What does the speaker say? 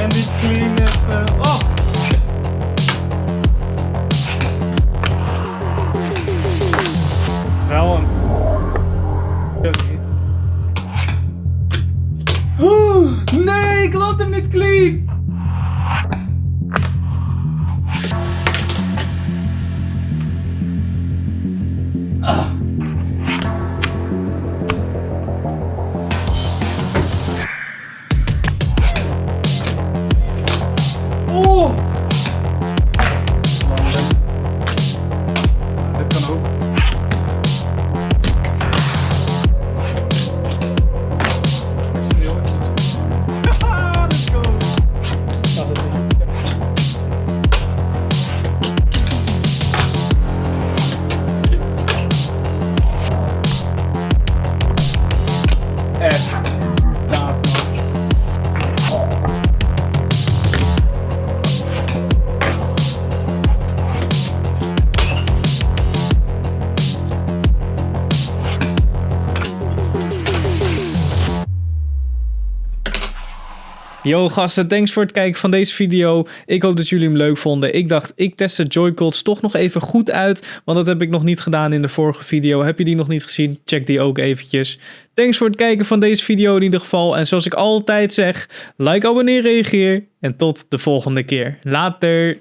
en die clean even. Oh! Wel een. Nee, ik laat hem niet clean. F. Yo gasten, thanks voor het kijken van deze video. Ik hoop dat jullie hem leuk vonden. Ik dacht, ik test de Joy-Cons toch nog even goed uit. Want dat heb ik nog niet gedaan in de vorige video. Heb je die nog niet gezien? Check die ook eventjes. Thanks voor het kijken van deze video in ieder geval. En zoals ik altijd zeg, like, abonneer, reageer. En tot de volgende keer. Later!